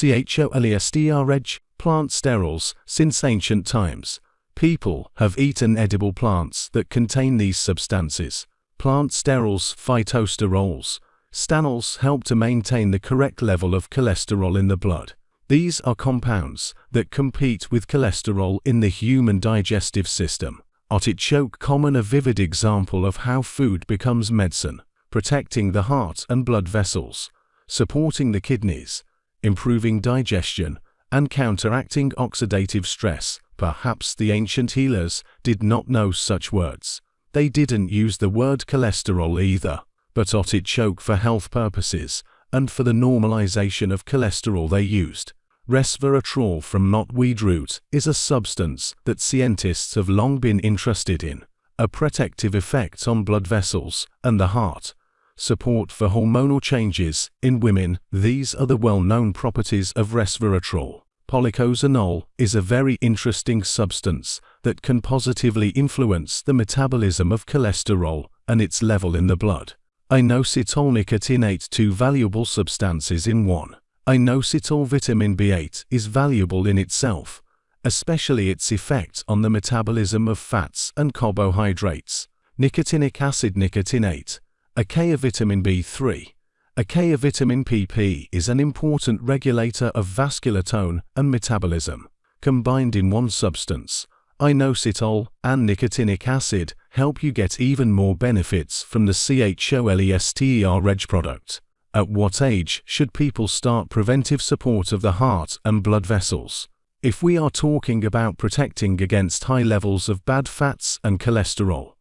CHOLESTRH, plant sterols, since ancient times. People have eaten edible plants that contain these substances. Plant sterols, phytosterols, stanols help to maintain the correct level of cholesterol in the blood. These are compounds that compete with cholesterol in the human digestive system. Artichoke common a vivid example of how food becomes medicine, protecting the heart and blood vessels, supporting the kidneys, improving digestion, and counteracting oxidative stress. Perhaps the ancient healers did not know such words. They didn't use the word cholesterol either, but artichoke for health purposes, and for the normalization of cholesterol they used. Resveratrol from knotweed root is a substance that scientists have long been interested in, a protective effect on blood vessels and the heart, support for hormonal changes in women. These are the well-known properties of resveratrol. Policosanol is a very interesting substance that can positively influence the metabolism of cholesterol and its level in the blood. Inositol nicotinate two valuable substances in one. Inositol vitamin B8 is valuable in itself, especially its effect on the metabolism of fats and carbohydrates. Nicotinic acid nicotinate, a K of vitamin B3. A K of vitamin PP is an important regulator of vascular tone and metabolism. Combined in one substance, inositol and nicotinic acid help you get even more benefits from the CHOLESTERH product. At what age should people start preventive support of the heart and blood vessels? If we are talking about protecting against high levels of bad fats and cholesterol,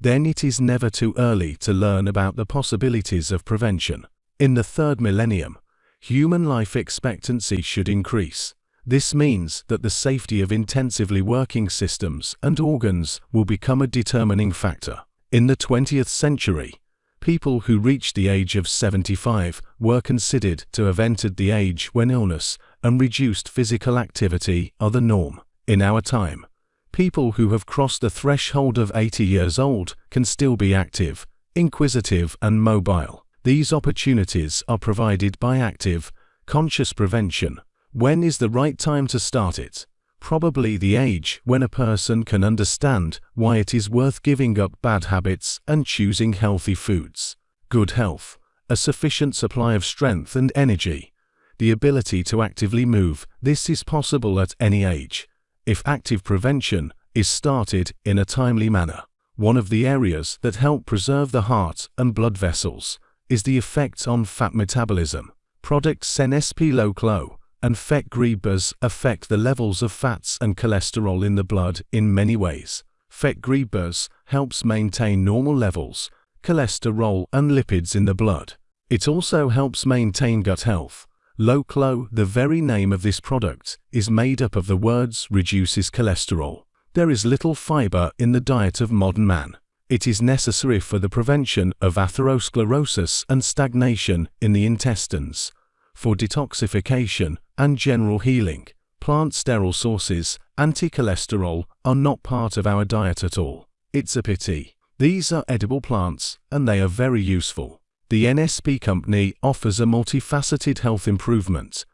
then it is never too early to learn about the possibilities of prevention. In the third millennium, human life expectancy should increase. This means that the safety of intensively working systems and organs will become a determining factor. In the 20th century, people who reached the age of 75 were considered to have entered the age when illness and reduced physical activity are the norm. In our time, people who have crossed the threshold of 80 years old can still be active, inquisitive and mobile. These opportunities are provided by active, conscious prevention. When is the right time to start it? probably the age when a person can understand why it is worth giving up bad habits and choosing healthy foods. Good health, a sufficient supply of strength and energy, the ability to actively move, this is possible at any age, if active prevention is started in a timely manner. One of the areas that help preserve the heart and blood vessels is the effect on fat metabolism. Products NSP Loclo and Fat Grabbers affect the levels of fats and cholesterol in the blood in many ways. Fat Grabbers helps maintain normal levels, cholesterol and lipids in the blood. It also helps maintain gut health. Loclo, the very name of this product, is made up of the words reduces cholesterol. There is little fiber in the diet of modern man. It is necessary for the prevention of atherosclerosis and stagnation in the intestines, for detoxification and general healing. Plant sterol sources, anti-cholesterol, are not part of our diet at all. It's a pity. These are edible plants, and they are very useful. The NSP company offers a multifaceted health improvement.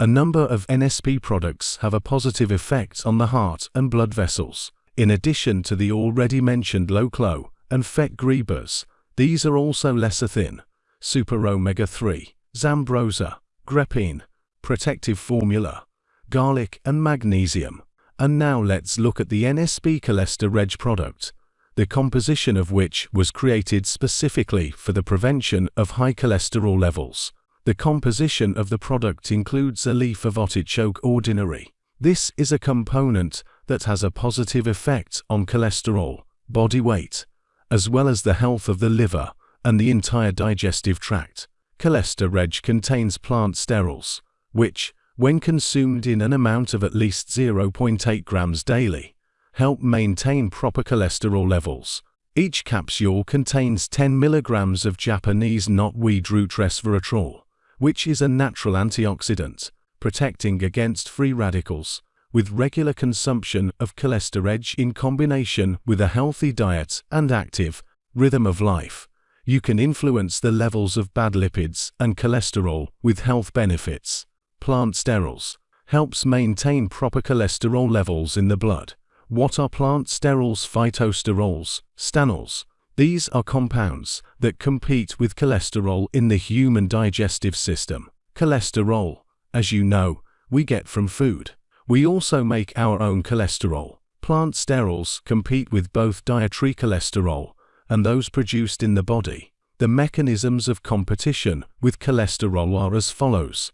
A number of NSP products have a positive effect on the heart and blood vessels. In addition to the already mentioned Loclo and Fat Grabbers, these are also lecithin, super omega-3, Zambroza, Grapine, protective formula, garlic and magnesium. And now let's look at the NSP Cholesterol Reg product, the composition of which was created specifically for the prevention of high cholesterol levels. The composition of the product includes a leaf of artichoke ordinary. This is a component that has a positive effect on cholesterol, body weight, as well as the health of the liver and the entire digestive tract. CholesterReg contains plant sterols, which, when consumed in an amount of at least 0.8 grams daily, help maintain proper cholesterol levels. Each capsule contains 10 milligrams of Japanese knotweed root resveratrol, which is a natural antioxidant, protecting against free radicals. With regular consumption of cholesterol in combination with a healthy diet and active rhythm of life, you can influence the levels of bad lipids and cholesterol with health benefits. plant sterols, helps maintain proper cholesterol levels in the blood. What are plant sterols? Phytosterols, stanols. These are compounds that compete with cholesterol in the human digestive system. Cholesterol, as you know, we get from food. We also make our own cholesterol. Plant sterols compete with both dietary cholesterol and those produced in the body. The mechanisms of competition with cholesterol are as follows.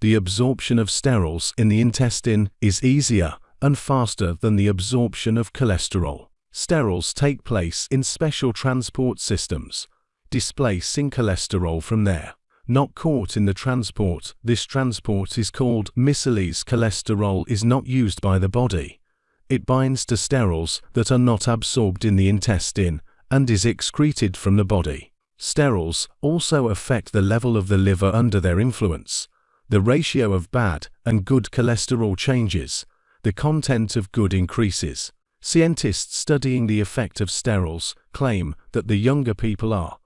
The absorption of sterols in the intestine is easier and faster than the absorption of cholesterol. Sterols take place in special transport systems, displacing cholesterol from there. Not caught in the transport, this transport is called miscellaneous cholesterol is not used by the body. It binds to sterols that are not absorbed in the intestine and is excreted from the body. Sterols also affect the level of the liver under their influence. The ratio of bad and good cholesterol changes. The content of good increases. Scientists studying the effect of sterols claim that the younger people are,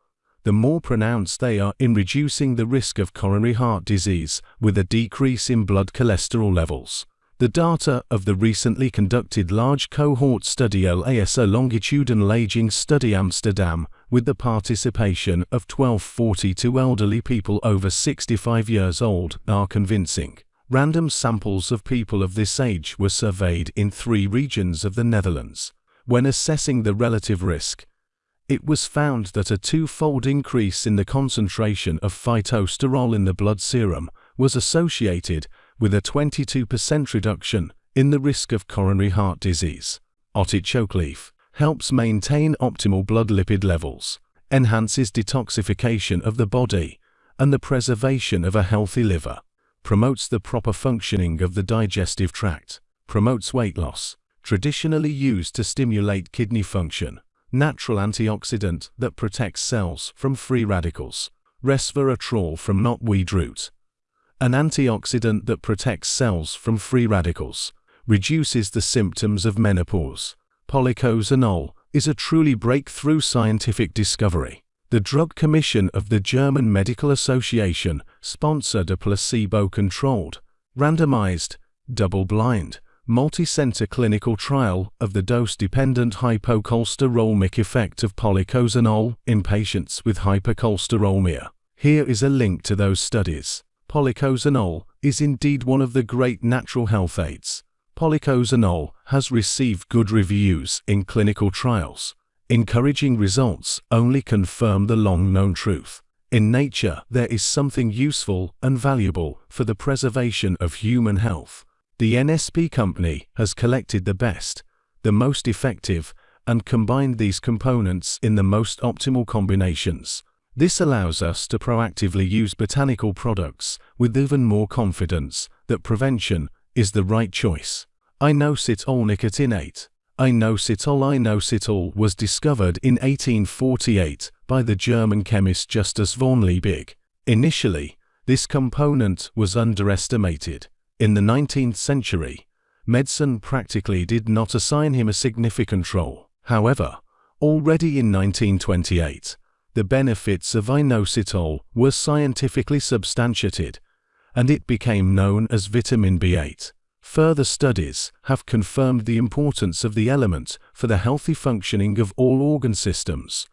the more pronounced they are in reducing the risk of coronary heart disease with a decrease in blood cholesterol levels. The data of the recently conducted large cohort study LASA longitudinal aging study Amsterdam with the participation of 1242 elderly people over 65 years old are convincing. Random samples of people of this age were surveyed in three regions of the Netherlands. When assessing the relative risk, it was found that a two-fold increase in the concentration of phytosterol in the blood serum was associated with a 22% reduction in the risk of coronary heart disease. Artichoke leaf helps maintain optimal blood lipid levels, enhances detoxification of the body, and the preservation of a healthy liver promotes the proper functioning of the digestive tract, promotes weight loss, traditionally used to stimulate kidney function, natural antioxidant that protects cells from free radicals, resveratrol from knotweed root, an antioxidant that protects cells from free radicals, reduces the symptoms of menopause. Policosanol is a truly breakthrough scientific discovery. The Drug Commission of the German Medical Association sponsored a placebo-controlled, randomized, double-blind, multi-center clinical trial of the dose-dependent hypocholesterolemic effect of policosanol in patients with hypercholesterolemia. Here is a link to those studies. Policosanol is indeed one of the great natural health aids. Policosanol has received good reviews in clinical trials, Encouraging results only confirm the long-known truth. In nature, there is something useful and valuable for the preservation of human health. The NSP company has collected the best, the most effective, and combined these components in the most optimal combinations. This allows us to proactively use botanical products with even more confidence that prevention is the right choice. Inositol nicotinate Inositol Inositol was discovered in 1848 by the German chemist Justus von Liebig. Initially, this component was underestimated. In the 19th century, medicine practically did not assign him a significant role. However, already in 1928, the benefits of inositol were scientifically substantiated, and it became known as vitamin B8. Further studies have confirmed the importance of the element for the healthy functioning of all organ systems,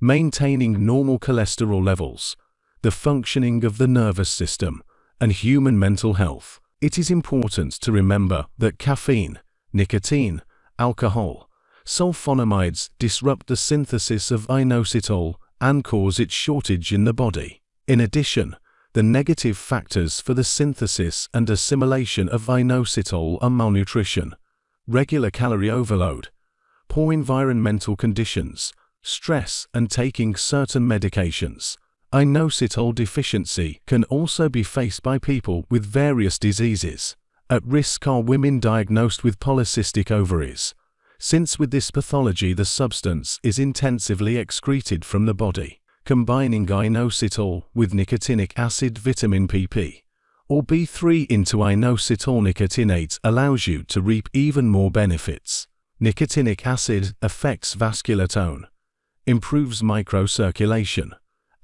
maintaining normal cholesterol levels, the functioning of the nervous system, and human mental health. It is important to remember that caffeine, nicotine, alcohol, sulfonamides disrupt the synthesis of inositol and cause its shortage in the body. In addition, the negative factors for the synthesis and assimilation of inositol are malnutrition, regular calorie overload, poor environmental conditions, stress and taking certain medications. Inositol deficiency can also be faced by people with various diseases. At risk are women diagnosed with polycystic ovaries, since with this pathology the substance is intensively excreted from the body combining inositol with nicotinic acid vitamin PP or B3 into inositol nicotinate allows you to reap even more benefits. Nicotinic acid affects vascular tone, improves microcirculation,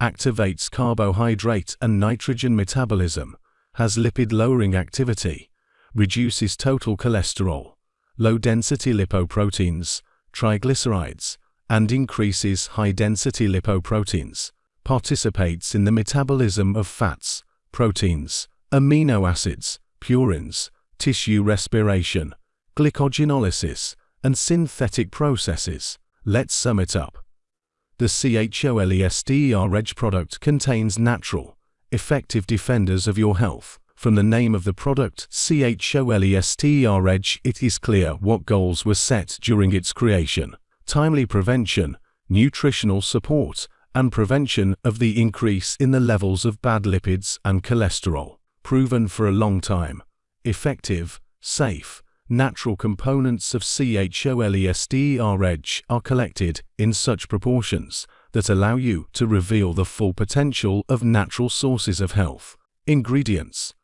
activates carbohydrate and nitrogen metabolism, has lipid-lowering activity, reduces total cholesterol, low-density lipoproteins, triglycerides, and increases high-density lipoproteins, participates in the metabolism of fats, proteins, amino acids, purines, tissue respiration, glycogenolysis, and synthetic processes. Let's sum it up. The CholesterReg product contains natural, effective defenders of your health. From the name of the product CholesterReg, it is clear what goals were set during its creation. Timely prevention, nutritional support, and prevention of the increase in the levels of bad lipids and cholesterol. Proven for a long time. Effective, safe, natural components of CHOLESTER Edge are collected in such proportions that allow you to reveal the full potential of natural sources of health. Ingredients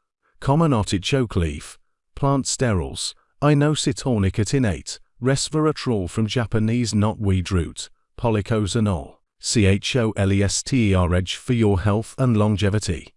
Common artichoke leaf, plant sterols, inositol-nicotinate, resveratrol from Japanese knotweed root, policosanol, CHOLESTER for your health and longevity.